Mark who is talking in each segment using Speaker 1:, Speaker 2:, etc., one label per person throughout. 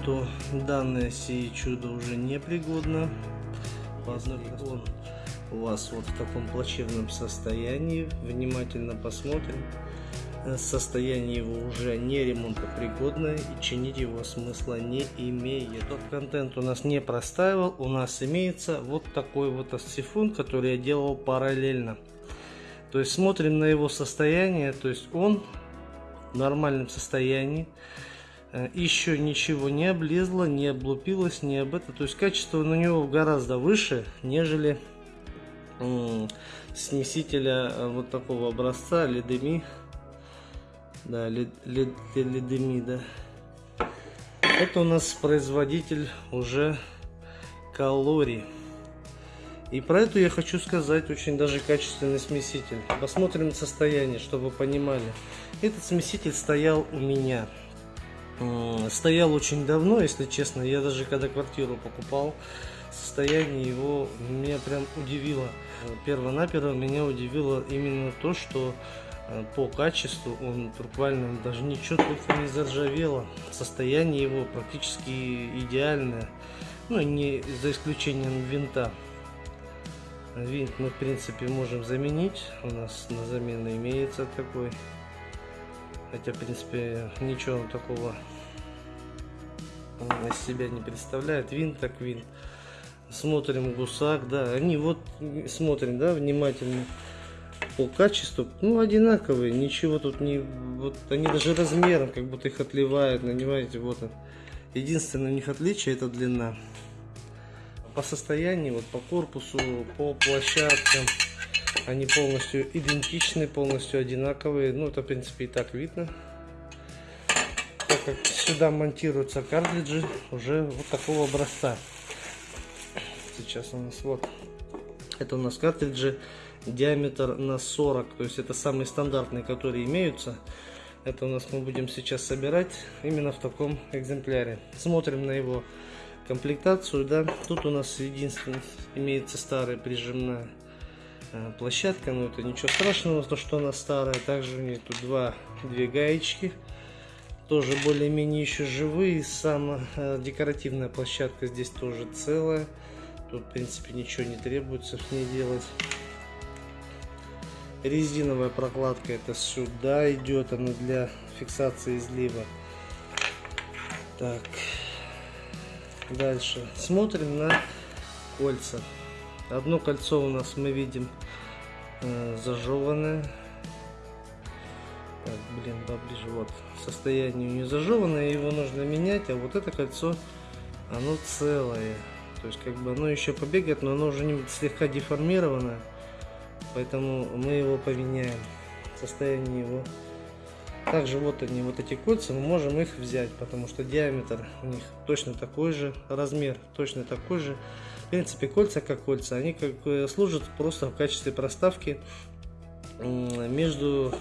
Speaker 1: контенту данное сие чудо уже непригодно. Одной он у вас вот в таком плачевном состоянии. Внимательно посмотрим. Э, Состояние его уже не ремонтопригодное и чинить его смысла не имеет. Тот контент у нас не простаивал. У нас имеется вот такой вот сифон, который я делал параллельно. То есть смотрим на его состояние. То есть он в нормальном состоянии. Э, Еще ничего не облезло, не облупилось, не об это. То есть качество у него гораздо выше, нежели снесителя э, вот такого образца ледеми да лед, лед, ледеми да. Это у нас производитель уже калорий. И про эту я хочу сказать очень даже качественный смеситель. Посмотрим состояние чтобы понимали. Этот смеситель стоял у меня стоял очень давно если честно я даже когда квартиру покупал состояние его меня прям удивило. Перво-наперво меня удивило именно то, что э, по качеству он буквально даже ничего только не заржавело. Состояние его практически идеальное. Ну, не за исключением винта. Винт мы, в принципе, можем заменить. У нас на замену имеется такой. Хотя, в принципе, ничего такого из себя не представляет. Винт так винт смотрим гусак, да, они вот смотрим, да, внимательно по качеству, ну, одинаковые, ничего тут не, вот они даже размером, как будто их отливают, понимаете, вот он. Единственное у них отличие это длина. По состоянию, вот по корпусу, по площадкам, они полностью идентичны, полностью одинаковые, ну, это, в принципе, и так видно. Так как сюда монтируются картриджи уже вот такого образца. Сейчас у нас вот это у нас картриджи диаметр на 40 то есть это самые стандартные которые имеются. Это у нас мы будем сейчас собирать именно в таком экземпляре. Смотрим на его комплектацию да. Тут у нас единственное имеется старая прижимная площадка но это ничего страшного то что она старая также у нее тут два две гаечки тоже более-менее еще живые сама э, декоративная площадка здесь тоже целая Тут, в принципе, ничего не требуется с ней делать. Резиновая прокладка это сюда идет, она для фиксации излива. Так, дальше смотрим на кольца. Одно кольцо у нас мы видим э, зажеванное. Так, блин, поближе, вот. Состояние не зажеванное, его нужно менять, а вот это кольцо, оно целое. То есть как бы оно еще побегает, но оно уже не слегка деформировано. Поэтому мы его поменяем. Состояние его. Также вот они, вот эти кольца, мы можем их взять, потому что диаметр у них точно такой же, размер точно такой же. Принципе, кольца как кольца, они как служат просто в качестве проставки между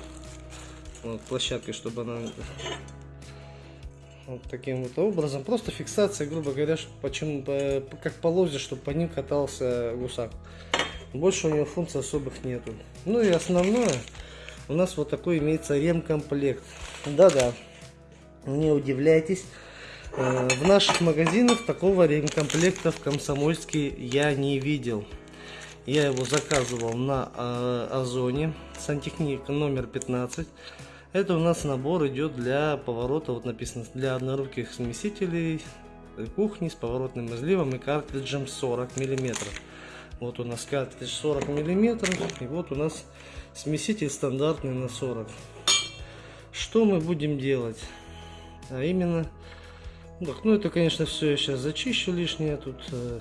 Speaker 1: вот, площадкой, чтобы она вот таким вот образом. Просто фиксация, грубо говоря, почему, по, как полозе, чтобы по ним катался гусак. Больше у него функций особых нету. Ну и основное, у нас вот такой имеется ремкомплект. Да-да, не удивляйтесь. Э, в наших магазинах такого ремкомплекта в Комсомольске я не видел. Я его заказывал на э, Озоне, сантехник номер 15. Это у нас набор идет для поворота, вот написано, для одноруких смесителей кухни с поворотным изливом и картриджем 40 миллиметров. Вот у нас картридж 40 миллиметров и вот у нас смеситель стандартный на 40. Что мы будем делать? А именно, так, ну это конечно все я сейчас зачищу лишнее тут. Э,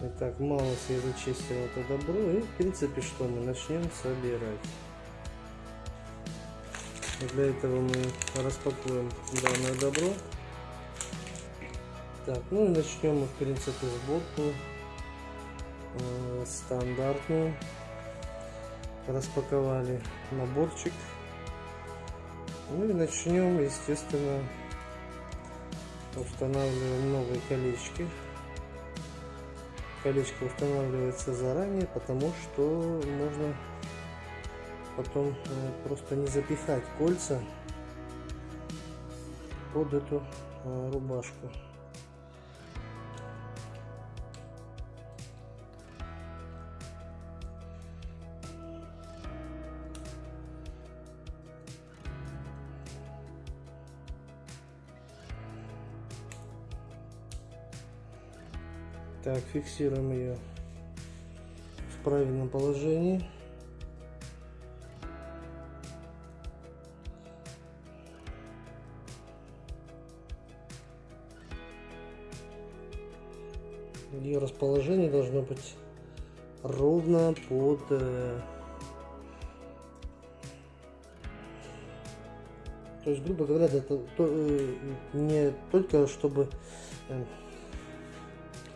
Speaker 1: Итак, малость я зачистил это добро и в принципе что мы начнем собирать. Для этого мы распакуем данное добро. Так, ну и начнем мы в принципе сборку э, стандартную. Распаковали наборчик. Ну и начнем, естественно, устанавливаем новые колечки. Колечко устанавливается заранее, потому что можно потом э, просто не запихать кольца под эту э, рубашку. Так, фиксируем ее в правильном положении. Ее расположение должно быть ровно под э, то есть грубо говоря это то, э, не только чтобы э,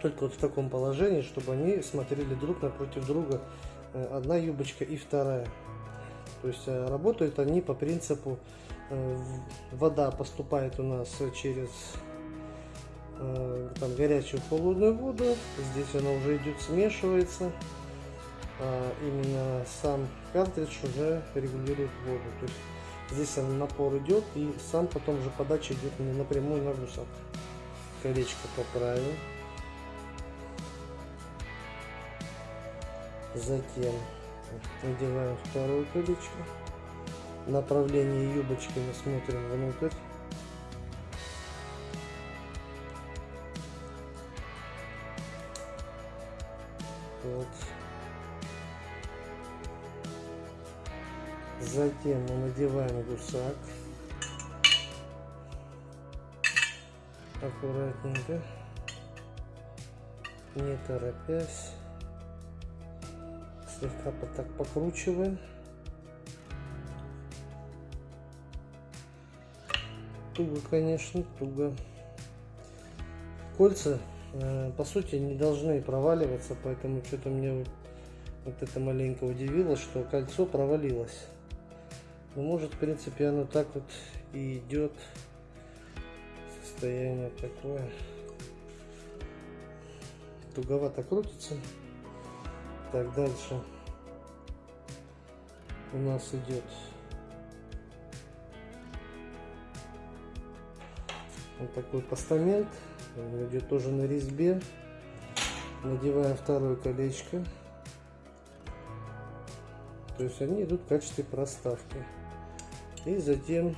Speaker 1: только вот в таком положении чтобы они смотрели друг напротив друга э, одна юбочка и вторая. То есть э, работают они по принципу э, вода поступает у нас через там горячую холодную воду здесь она уже идет смешивается а именно сам картридж уже регулирует воду. То есть здесь напор идет и сам потом же подача идет напрямую на гусак. Колечко поправил затем надеваем второе колечко направление юбочки мы смотрим внутрь Вот. Затем мы надеваем гусак. Аккуратненько. Не торопясь. Слегка так покручиваем. Туго, конечно, туго. Кольца Э, по сути не должны проваливаться, поэтому что-то мне вот это маленько удивило, что кольцо провалилось. Но может в принципе оно так вот и идет. Состояние такое. Туговато крутится. Так, дальше у нас идет вот такой постамент он идет тоже на резьбе. Надеваем второе колечко. То есть они идут в качестве проставки. И затем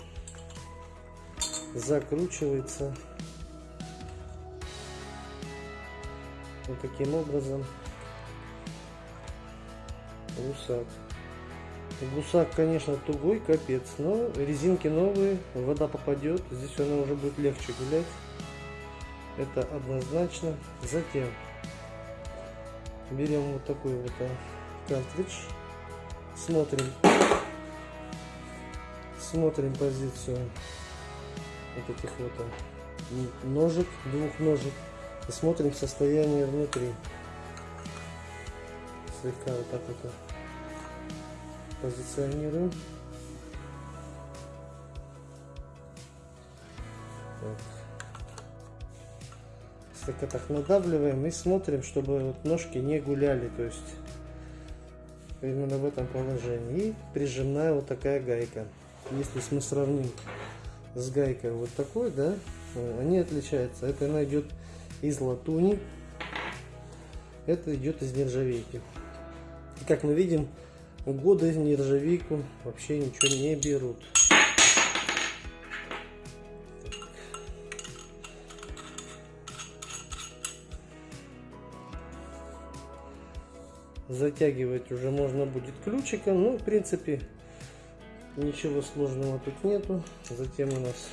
Speaker 1: закручивается вот таким образом гусак. Гусак, конечно, тугой, капец, но резинки новые, вода попадет, здесь она уже будет легче гулять. Это однозначно. Затем берем вот такой вот а, картридж смотрим смотрим позицию вот этих вот а, ножек двух ножек и смотрим состояние внутри. Слегка вот так вот а, позиционируем так слегка так надавливаем и смотрим, чтобы вот ножки не гуляли, то есть именно в этом положении. И прижимная вот такая гайка. Если мы сравним с гайкой вот такой, да, они отличаются. Это она идет из латуни, это идет из нержавейки. И как мы видим, годы нержавейку вообще ничего не берут. затягивать уже можно будет ключиком ну в принципе ничего сложного тут нету затем у нас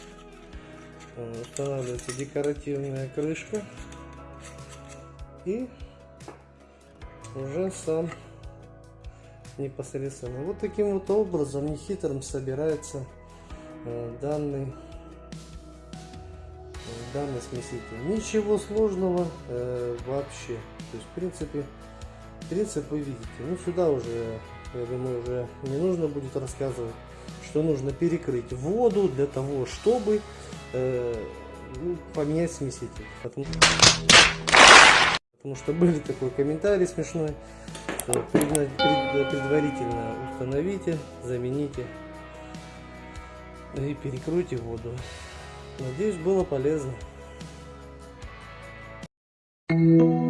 Speaker 1: э, устанавливается декоративная крышка и уже сам непосредственно вот таким вот образом нехитрым собирается э, данный э, данный смеситель ничего сложного э, вообще то есть в принципе принцип вы видите. Ну сюда уже, я думаю, уже не нужно будет рассказывать, что нужно перекрыть воду для того, чтобы э, ну, поменять смеситель. Потому, потому что были такой комментарий смешной. Предварительно установите, замените и перекройте воду. Надеюсь, было полезно. Thank you.